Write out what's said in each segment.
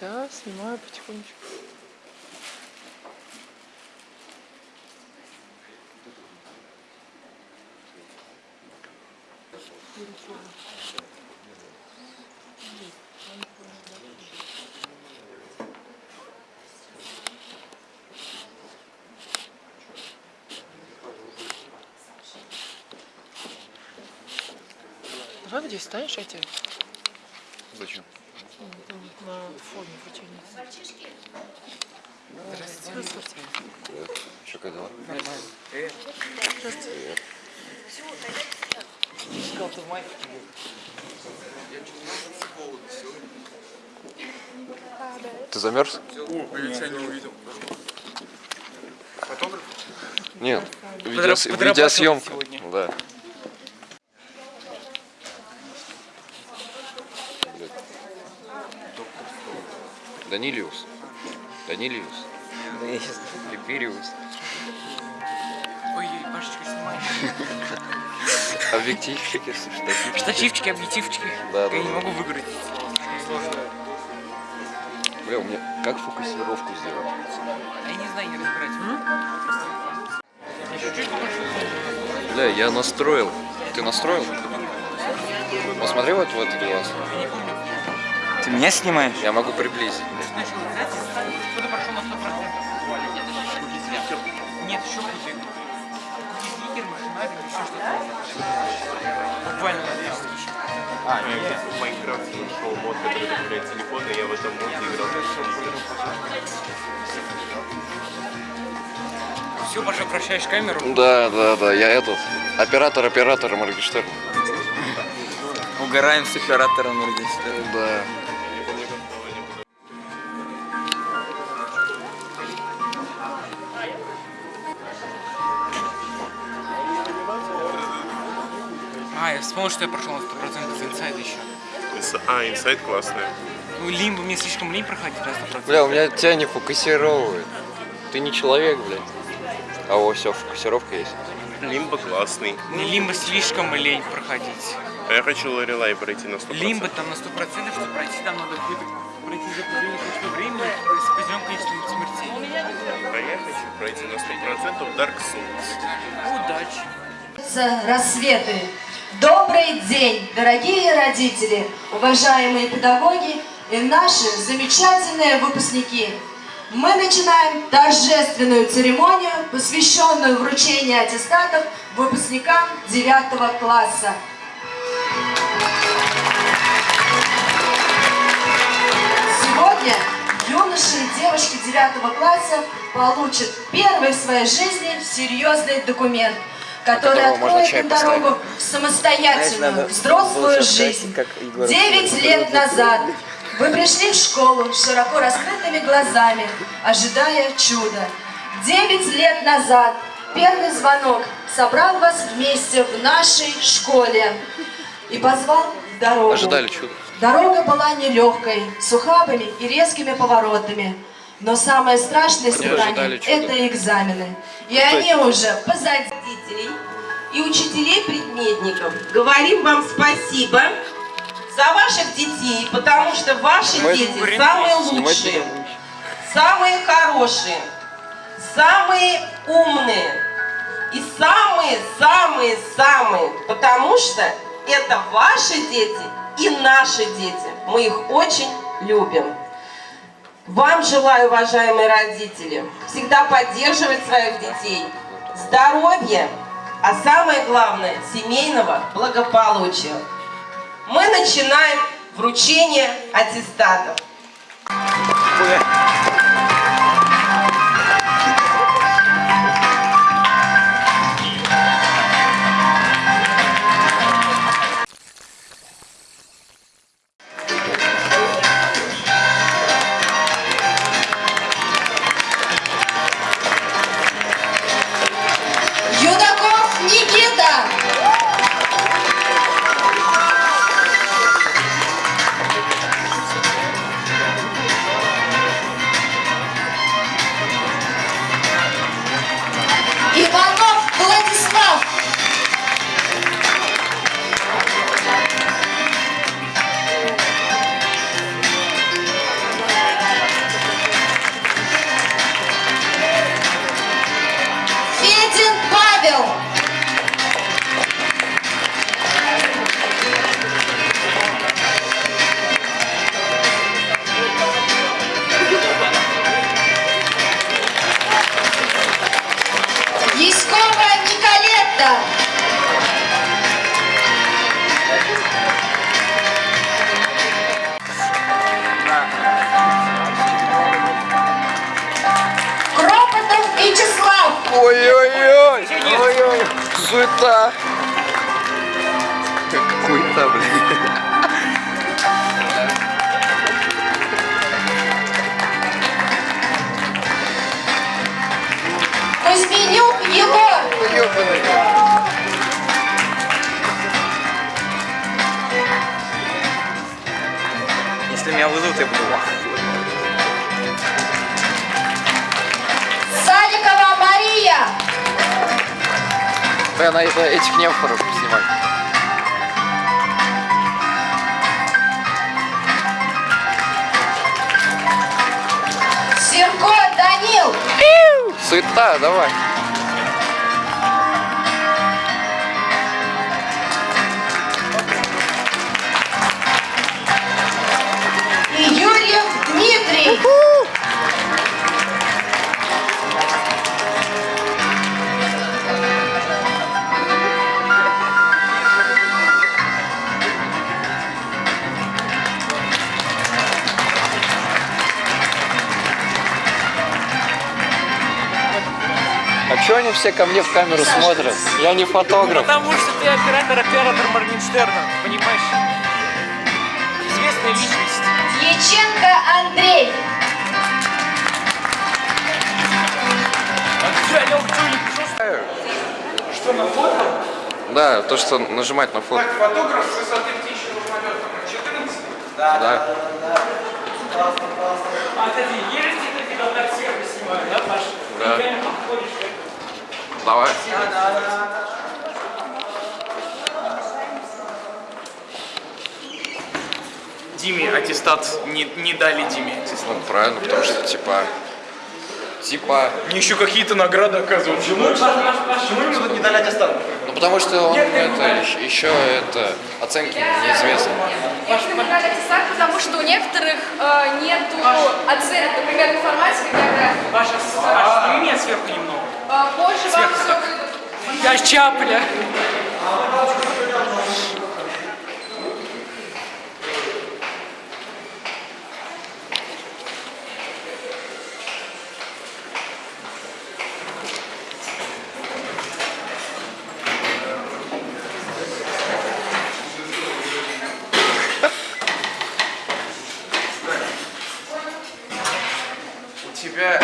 Да, снимаю потихонечку. Давай здесь станешь, я тебе Зачем? Ну, на вручения. Здравствуйте. Привет. Что, как дела? Здравствуйте. В майке. Ты замерз? О, я тебя не увидел. Фотограф? Нет. Видеос... Видеосъемка. сегодня. Да. Данилиус. Данилиус. Я Либериус. Ой, Пашечка, снимай. Объективчики, штативчики. Штативчики, объективчики. Да, я да, не да. могу выиграть. Бля, у меня как фокусировку сделать? Я не знаю, не разбирать. Я чуть-чуть больше. Бля, я настроил. Ты настроил? Посмотри вот в этот глаз. Ты меня снимаешь? Я могу приблизить. Кто-то прошел на 100%. Нет, еще хуже. Кукизникер, машинарик, еще что-то. Буквально на 200 тысяч. А, нет. В Майнкрафте вышел мод, который добавляет телефон, и я в этом моде играл. Все, Паша, прощаешь камеру. Да, да, да, я этот. Оператор оператора Моргенштерна. Угораем с оператором Моргенштерна. Да. Вспомнил, что я прошел на 100% с инсайда еще. А, инсайт классный. Ну, лимбу мне слишком лень проходить на 100%. Бля, у меня тебя не фокусировывает. Ты не человек, блядь. А о, все, фокусировка есть. Лимба классный. Мне лимбо слишком лень проходить. А я хочу Лорелай пройти на 100%. Лимбо там на 100%, чтобы пройти, там надо пройти за определенное количество времени с определенным количеством смертей. А я хочу пройти на 100% Dark Souls. Удачи. рассветы. Добрый день, дорогие родители, уважаемые педагоги и наши замечательные выпускники. Мы начинаем торжественную церемонию, посвященную вручению аттестатов выпускникам 9 класса. Сегодня юноши и девушки 9 класса получат первый в своей жизни серьезный документ, который откроет им дорогу в самостоятельную, взрослую жизнь. Девять лет назад вы пришли в школу с широко раскрытыми глазами, ожидая чуда. Девять лет назад первый звонок собрал вас вместе в нашей школе и позвал в дорогу. Ожидали чудо. Дорога была нелегкой, с ухабами и резкими поворотами. Но самое страшное испытание – чуда. это экзамены. И они уже позади. Родителей и учителей-предметников. Говорим вам спасибо за ваших детей, потому что ваши Мы дети конкуренты. самые лучшие, самые хорошие, самые умные и самые-самые-самые, потому что это ваши дети и наши дети. Мы их очень любим. Вам желаю, уважаемые родители, всегда поддерживать своих детей, здоровья, а самое главное, семейного благополучия. Мы начинаем вручение аттестатов. Юнаков суета. Как хуета, блин. Да, на это, этих немфоров снимать. Сирко Данил. Суета, давай. Они все ко мне в камеру смотрят? Я не фотограф. Потому что ты оператор, оператор Моргенштерна, понимаешь? Известная личность. Дьяченко Андрей. Что, на фото? Да, то, что нажимать на фото. Так, фотограф с высоты птичьего полета. 14? Да. А, кстати, ты когда так сверху снимают, да, Паш? Да. Ты реально подходишь, как Давай. Диме аттестат не, не дали Диме аттестат. Ну, правильно, потому что, типа... Типа... Мне еще какие-то награды оказывают. Почему? Почему ему тут не дали аттестат? Ну, потому что он это, еще это... Оценки неизвестны. Некоторым дали аттестат, потому что у некоторых э, нету оценок, например, информатика, география. Паша, Паша, сними меня сверху немного. Позже вам все выдадут. Я чапля. У тебя...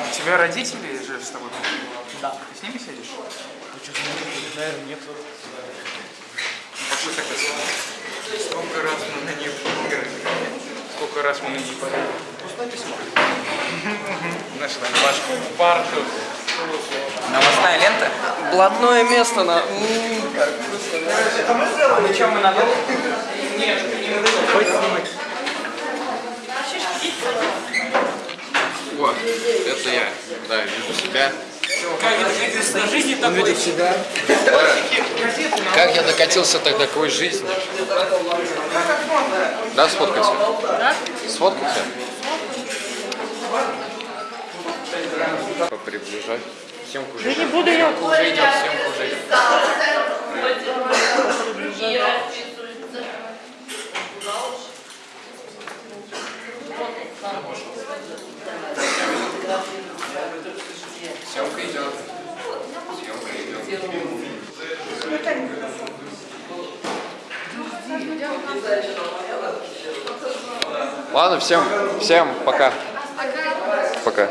У тебя родители же с тобой? Да. Ты с ними сидишь? Ну что, нет. Пошли тогда сюда. Сколько раз мы на ней поиграли? Сколько раз мы на ней поиграли? Пустое письмо. Нашла Пашку парту. Новостная лента? Блатное место на... Ну что, мы надолго? Нет, не надо. Хоть снимать. О, это я. Да, вижу себя. Как это жизни такой? Да. Как я докатился тогда к такой жизни? Да, сфоткайся? Да? Сфоткайся? Поприближай. Съемку уже. не буду я. Уже идет, съемка уже идет. Съемка идет. Съемка идет. Ладно, всем, всем пока. Пока.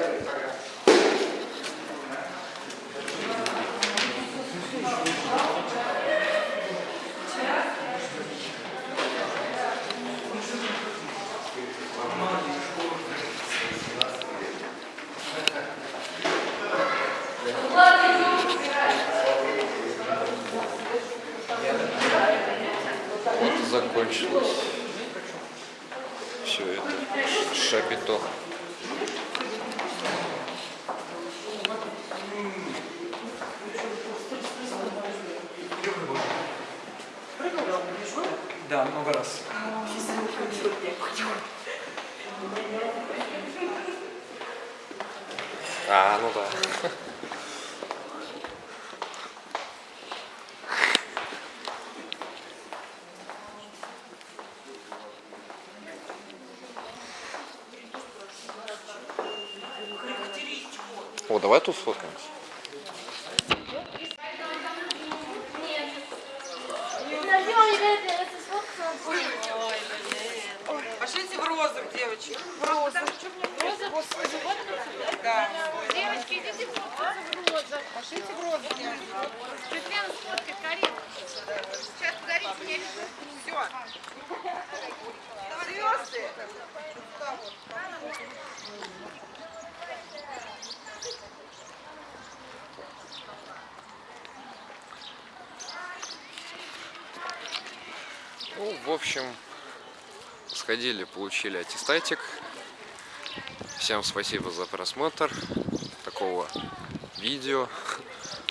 Закончилось все это шапито. Да, много раз. А, ну да. давай тут сфоткаемся. Пошлите в розах, девочки. В розах. Да. Девочки, идите фоткаться в розах. Пошлите в розах, девочки. Светлана сфоткает, Карин. Сейчас подарите мне. Все. В общем, сходили, получили аттестатик. Всем спасибо за просмотр такого видео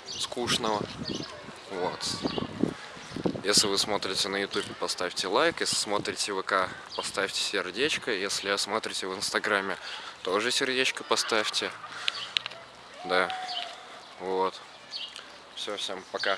скучного. Вот. Если вы смотрите на YouTube, поставьте лайк. Если смотрите ВК, поставьте сердечко. Если смотрите в Инстаграме, тоже сердечко поставьте. Да. Вот. Все, всем пока.